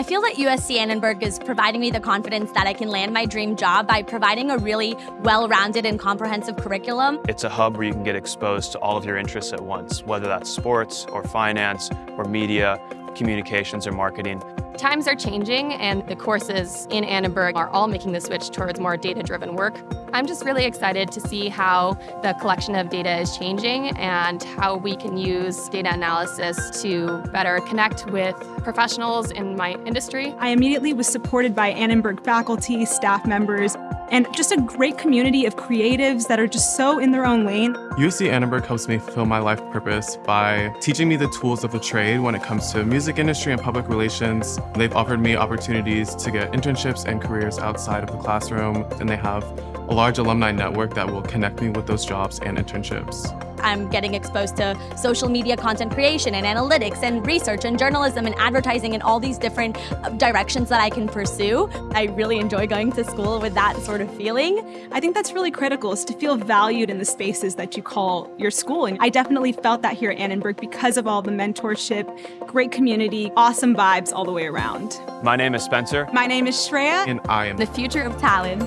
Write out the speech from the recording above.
I feel that USC Annenberg is providing me the confidence that I can land my dream job by providing a really well-rounded and comprehensive curriculum. It's a hub where you can get exposed to all of your interests at once, whether that's sports or finance or media, communications or marketing. Times are changing and the courses in Annenberg are all making the switch towards more data-driven work. I'm just really excited to see how the collection of data is changing and how we can use data analysis to better connect with professionals in my industry. I immediately was supported by Annenberg faculty, staff members, and just a great community of creatives that are just so in their own lane. USC Annenberg helps me fulfill my life purpose by teaching me the tools of the trade when it comes to music industry and public relations. They've offered me opportunities to get internships and careers outside of the classroom, and they have a large alumni network that will connect me with those jobs and internships. I'm getting exposed to social media content creation and analytics and research and journalism and advertising and all these different uh, directions that I can pursue. I really enjoy going to school with that sort of feeling. I think that's really critical is to feel valued in the spaces that you call your school. And I definitely felt that here at Annenberg because of all the mentorship, great community, awesome vibes all the way around. My name is Spencer. My name is Shreya. And I am the future of talent.